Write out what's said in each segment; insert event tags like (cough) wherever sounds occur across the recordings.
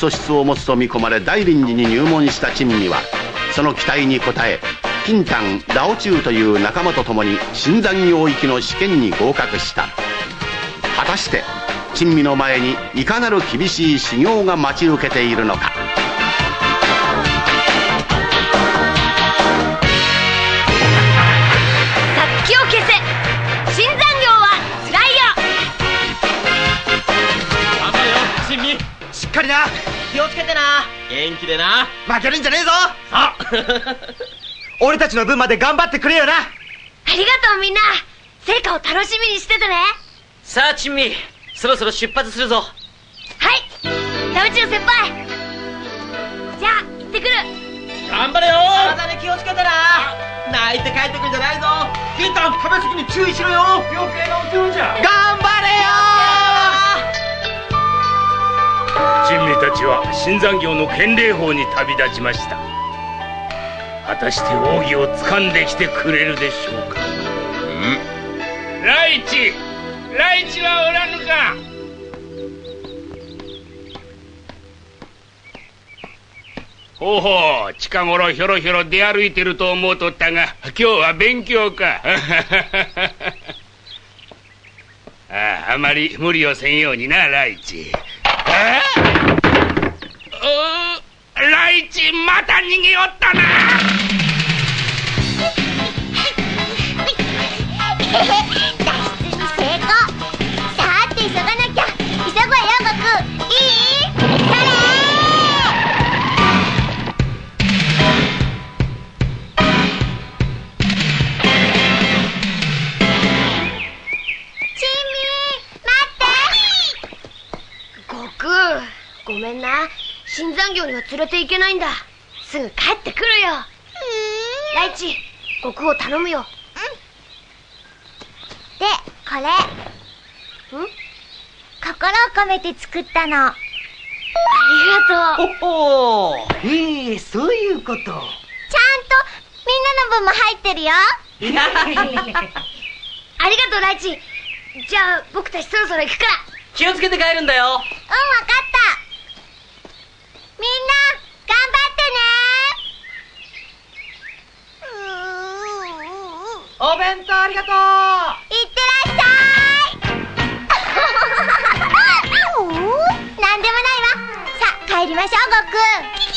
素質を持つと見込まれ大臨時に入門した珍味はその期待に応え金丹ラオチュウという仲間と共に新山業域の試験に合格した。果たして珍味の前にいかなる厳しい修行が待ち受けているのか？殺気を消せ。新残業はつらいよ。頑張れよ珍味。しっかりな気をつけてな。元気でな。負けるんじゃねえぞ。あ。(laughs) 俺たちの分まで頑張ってくれよな。ありがとうみんな。成果を楽しみにしててね。さあ珍味。そろそろ出発するぞ。はい。ラウチ先輩。じゃあ行ってくる。頑張れよ。体に気をつけてな。泣いて帰ってくんじゃないぞ。金丹食べ過ぎに注意しろよ。余計なお世話じゃ頑張れ珍味たちは新山業の建礼法に旅立ちました。果たして奥義を掴んできてくれるでしょうか。ライチ。ライチはおらぬか。ほうほう。近頃ひょろひょろ出歩いてると思うとったが今日は勉強か。(laughs) あああまり無理をせんようになライチ。ああうライチまた逃げおったな。には連れて行けないんだ。すぐ帰ってくるよ。ライチ悟空を頼むよ。でこれ。ん？心を込めて作ったの。ありがとう。おお。へえそういうこと。ちゃんとみんなの分も入ってるよ。ありがとうライチじゃあ僕たちそろそろ行くから。気をつけて帰るんだよ。うんわかったみんな頑張ってね。お弁当ありがとう。いってらっしゃい。(laughs) なんでもないわ。さあ帰りましょう悟空キキ。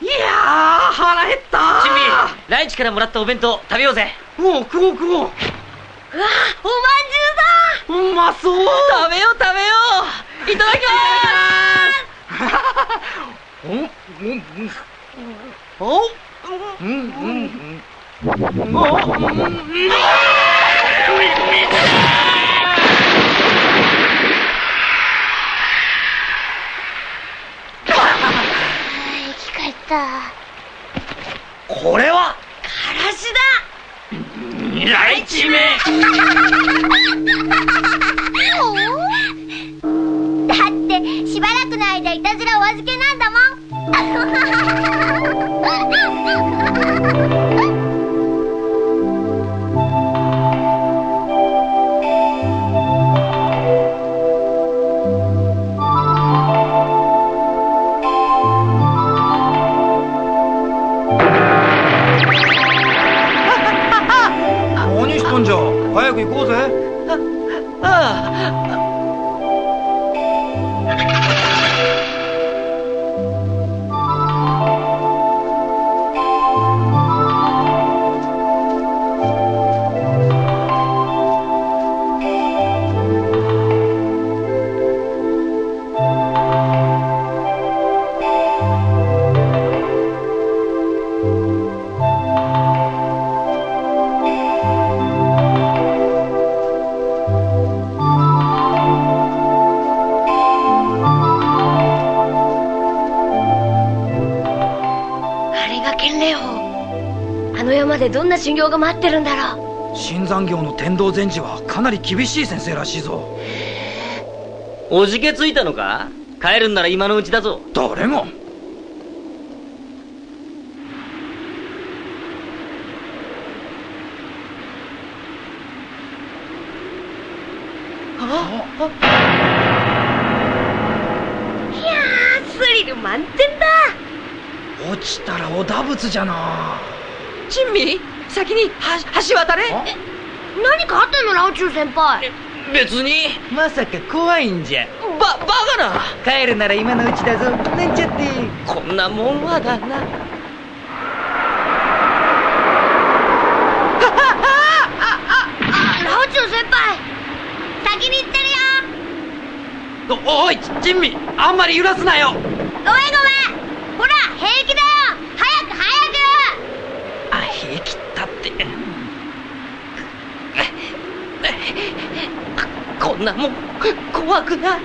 いやー腹減った。ライチからもらったお弁当食べようぜ。もう食おう食おう。うわおまんじゅうだうまそう。食べよう食べよう。いただきます。うんうんうんおうんうん。うんおうん生き返った。これはだライチめだってしばらくの間いたずらお預けなんだもん。じゃ早く行こでどんな修行が待ってるんだろう。新山業の天道禅師はかなり厳しい先生らしいぞ。おじけついたのか？帰るんなら今のうちだぞ。誰がいやースリル満点だ。落ちたらお打仏じゃな珍味？先には橋渡れ？何かあったの？ラオチュウ先輩。別に。まさか怖いんじゃ。ババカな。帰るなら今のうちだぞ。なんちゃってこんなもんはだな。(laughs) ラオチュウ先輩先に行ってるよ。おおい珍味。あんまり揺らすなよ。ごめんごめん。ほら平気だよ早く早くあ平気ったってこんなもん怖くない。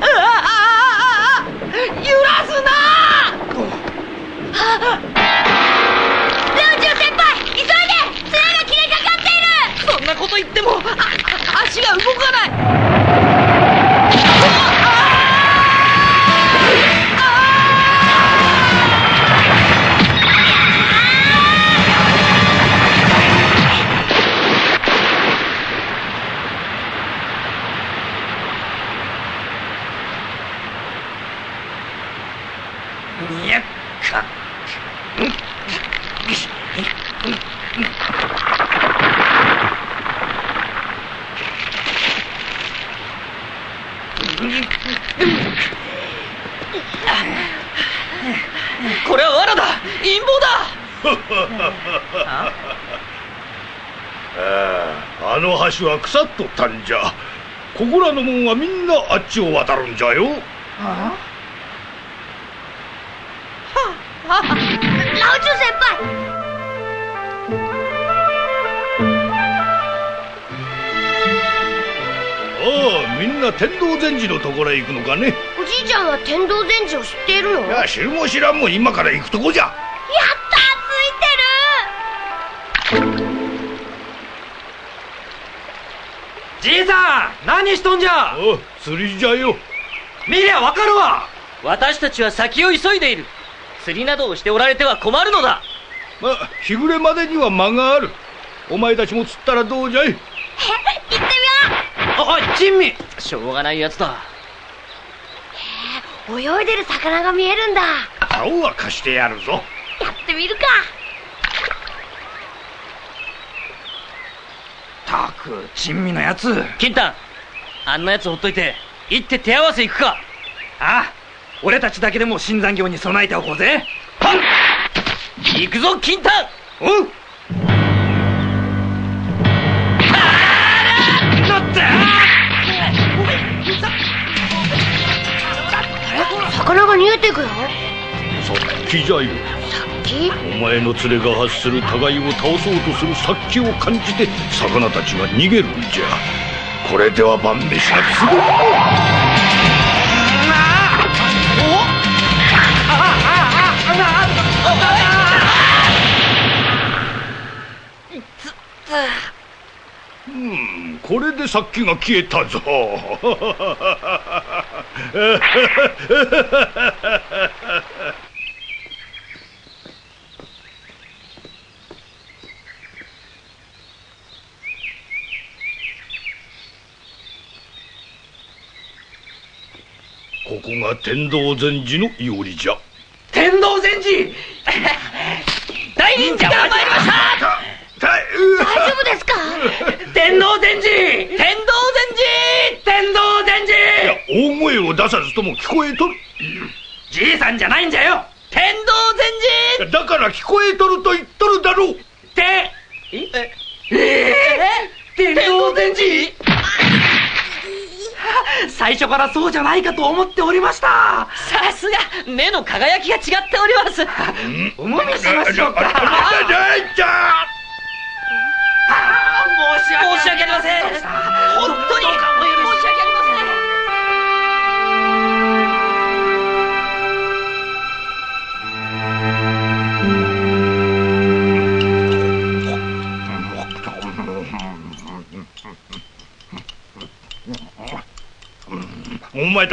ああああ揺らすな！ラオチュ先輩急いで綱が切れかかっているそんなこと言っても足が動かないこれは罠だ。陰謀だ。(laughs) あああの橋は腐っとったんじゃ。ここらの門はみんなあっちを渡るんじゃよ。ラオああみんな天道禅師のところへ行くのかね。おじいちゃんは天道禅師を知っているの？いや知るも知らんも今から行くとこじゃ。やったついてる。じいさん何しとんじゃ？あ釣りじゃよ。見りゃわかるわ。私たちは先を急いでいる。釣りなどをしておられては困るのだ。まあ日暮れまでには間がある。お前たちも釣ったらどうじゃい？行ってみよおい珍味。しょうがないやつだ。う泳いでる魚が見えるんだ。や竿は貸してやるぞ。ってみるか。たく珍味のやつ。金丹あんなやつほっといて行って手合わせ行くか。ああ俺たちだけでも新残業に備えておこうぜ。はん行くぞ金丹おう魚が逃げていくよさっきじゃよきお前の連れが発する互いを倒そうとする殺気を感じて魚たちが逃げるんじゃ。これでは晩飯がすぐうんこれで殺気が消えたぞ (laughs) ここが天道禅師の庵じゃ天道禅師大忍者が参りましたたう大丈夫ですか天道禅師天道禅師天道禅いや師大声を出さずとも聞こえとる。じいさんじゃないんじゃよ。天道禅師だから聞こえとると言っとるだろう。てえ？え天道禅師最初からそうじゃないかと思っておりました。さすが目の輝きが違っております。おもみしましょうか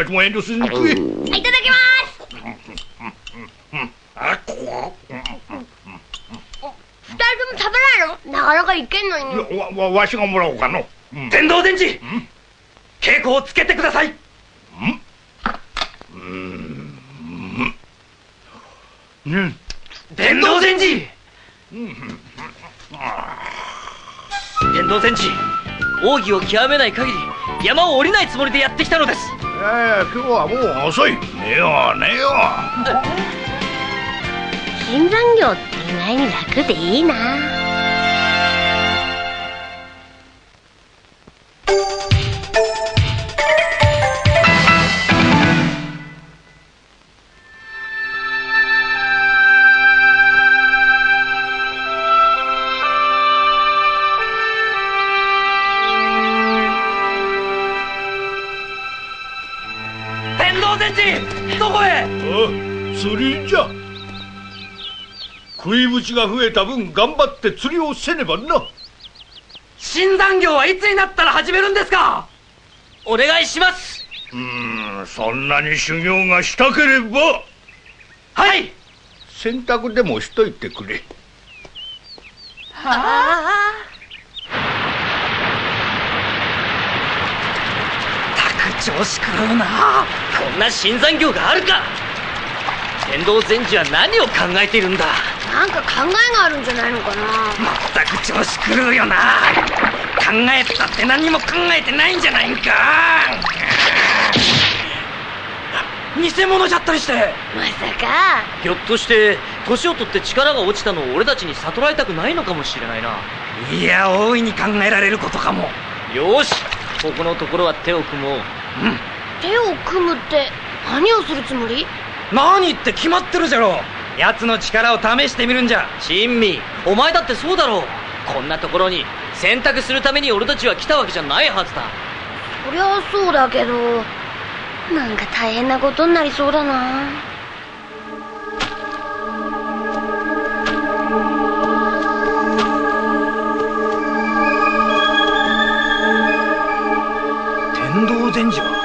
100万円とすいただきます。二人とも食べないの？なかなかいけんのに。わわわしがもらおうかの、うん、電動電池稽古をつけてください。うん。うん。電動電池電動戦士奥義を極めない限り山を降りないつもりでやってきたのですやいや今日はもう遅い。寝よう寝よう。(laughs) 新残業って意外に楽でいいな。が増えた分頑張って釣りをせねばな。新残業はいつになったら始めるんですか？お願いします。うーんそんなに修行がしたければ。はい。洗濯でもしといてくれ。たく調子狂うなこんな新残業があるか天道禅師は何を考えているんだ？なんか考えがあるんじゃないのかな？まったく調子狂うよな。考えたって何も考えてないんじゃないんか。偽物じゃったりして。まさか。ひょっとして年を取って力が落ちたのを俺たちに悟られたくないのかもしれないな。いや大いに考えられることかも。よし。ここのところは手を組もう。手を組むって何をするつもり？何って決まってるじゃろ奴の力を試してみるんじゃ。珍味お前だってそうだろう。こんなところに洗濯するために俺たちは来たわけじゃないはずだ。そりゃそうだけどなんか大変なことになりそうだな。天道禅師は？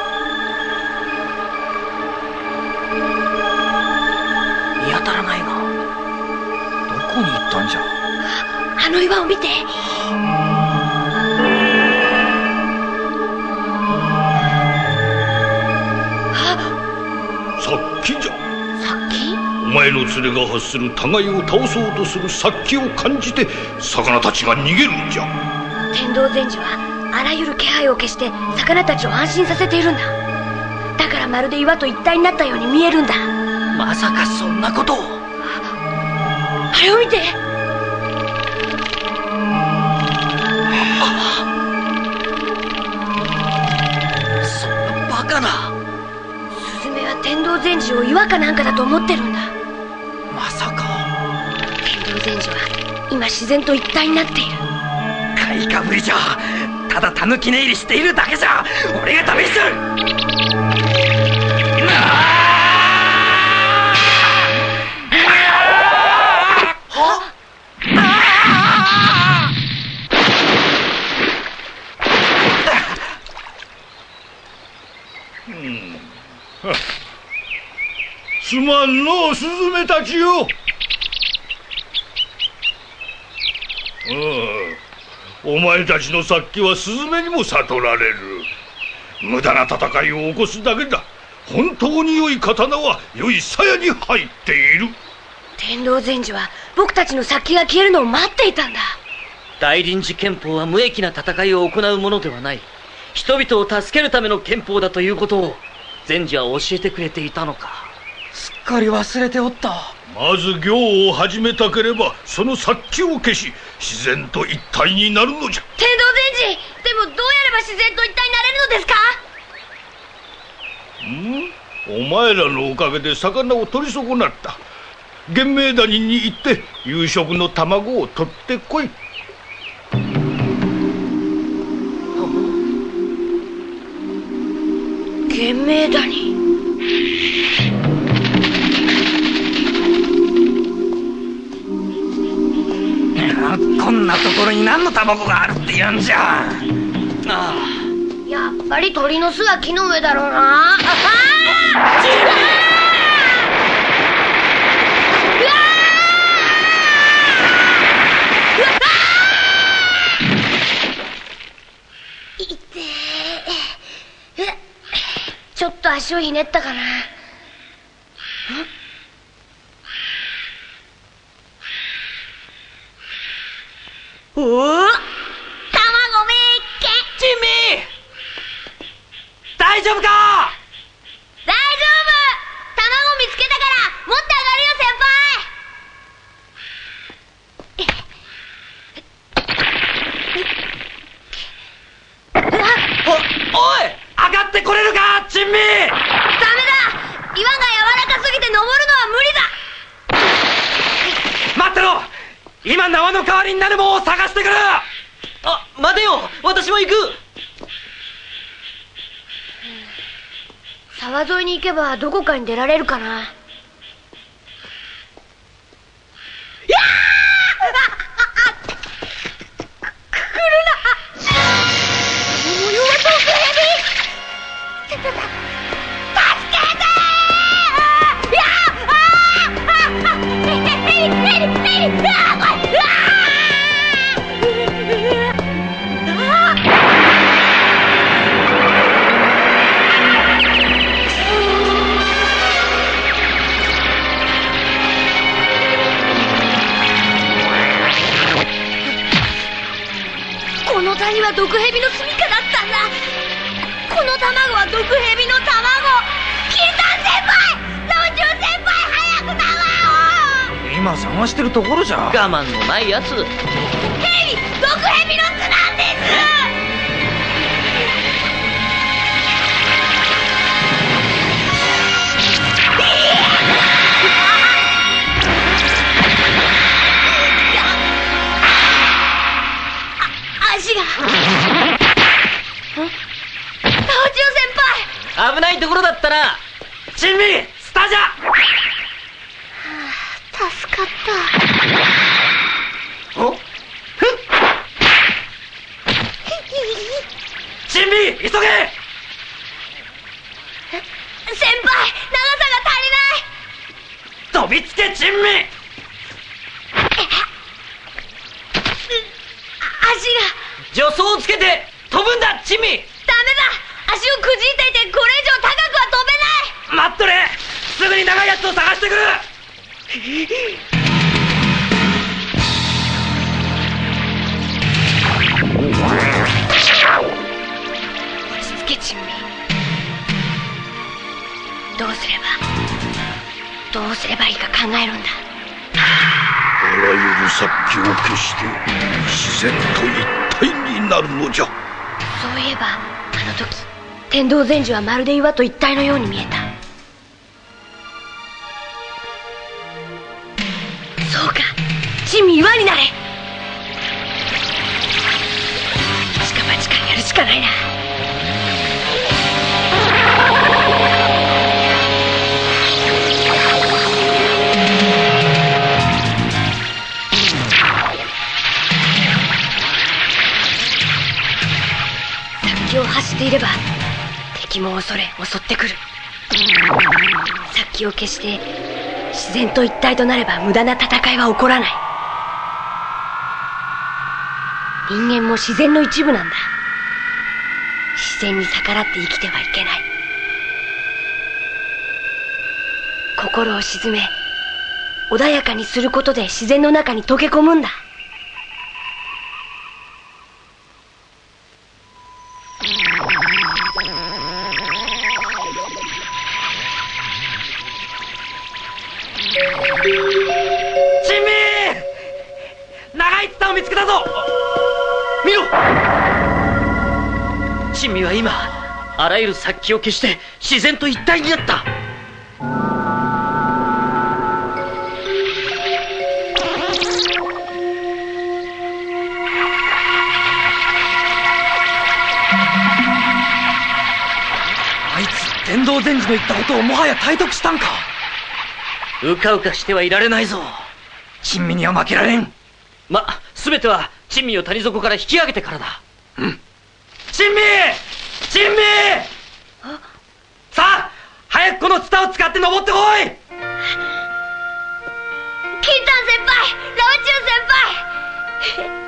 の岩を見て。さっきじゃ。さっきお前の連れが発する互いを倒そうとする殺気を感じて魚たちが逃げるんじゃ。天道禅師はあらゆる気配を消して魚たちを安心させているんだ。だからまるで岩と一体になったように見えるんだ。まさかそんなことを。あれを見て道禅師を岩かなんかだと思ってるんだ。まさか。天道禅師は今自然と一体になっている。買いかぶりじゃ。ただたぬき寝入りしているだけじゃ。俺がんのうスズメたちよお前たちの殺気はスズメにも悟られる無駄な戦いを起こすだけだ本当に良い刀は良い鞘に入っている天道禅師は僕たちの殺気が消えるのを待っていたんだ大臨時憲法は無益な戦いを行うものではない人々を助けるための憲法だということを禅師は教えてくれていたのかすっかり忘れておった。まず行を始めたければその殺気を消し自然と一体になるのじゃ。天道禅師でもどうやれば自然と一体になれるのですか？ん？お前らのおかげで魚を取り損なった。玄明谷に行って夕食の卵を取ってこい。玄明谷？こんなところに何の卵があるって言うんじゃ。あやっぱり鳥の巣は木の上だろうな。ああ。ちょっと足をひねったかなおお卵めっけジミー大丈夫か大丈夫卵見つけたから持ってお、おい上がってこれるか珍味上がるよ先輩ダメだ岩が柔らかすぎて登るのは無理だ待ってろ今縄の代わりになるものを探してくる。あ、待てよ。私も行く。沢沿いに行けばどこかに出られるかな。こは毒蛇の住みかだったんだ。この卵は毒蛇の卵。キータン先輩老中先輩早く卵を今探してるところじゃ。我慢のないやつ蛇毒蛇の巣危ないところだったな珍味スタジャ自然と一体になるのじゃ。そういえばあの時天道禅師はまるで岩と一体のように見えた。そうか地味岩になれ。近場近やるしかないな。を走っていれば敵も恐れ襲ってくる。殺気を消して自然と一体となれば無駄な戦いは起こらない。人間も自然の一部なんだ。自然に逆らって生きてはいけない。心を鎮め穏やかにすることで自然の中に溶け込むんだ。ゆる殺気を消して自然と一体になった。あいつ天道禅師の言ったことをもはや体得したんか。うかうかしてはいられないぞ。珍味には負けられん。ま全ては珍味を谷底から引き上げてからだ。うん。珍味!珍味さあ早くこのツタを使って登ってこい！キンタン先輩老中先輩。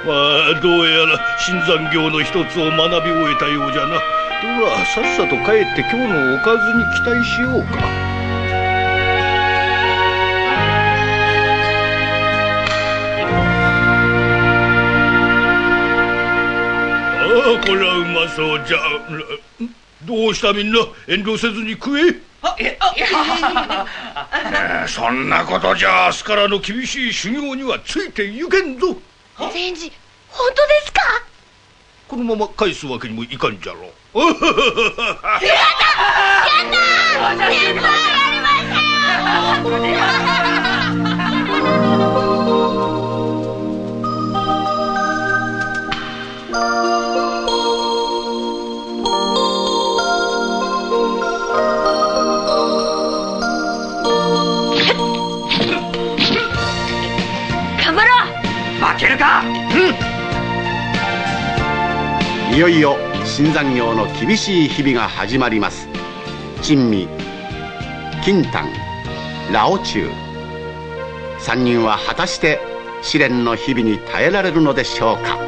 (laughs) まあどうやら新山業の一つを学び終えたようじゃな。ではさっさと帰って今日のおかずに期待しようかこれはうまそうじゃ。どうしたみんな？遠慮せずに食え。そんなことじゃ明日からの厳しい修行にはついていけんぞ善治本当ですかこのまま返すわけにもいかんじゃろうやったやった先輩やりましたけるか？うん。いよいよ新山業の厳しい日々が始まります。珍味金丹ラオチュウ。3人は果たして試練の日々に耐えられるのでしょうか？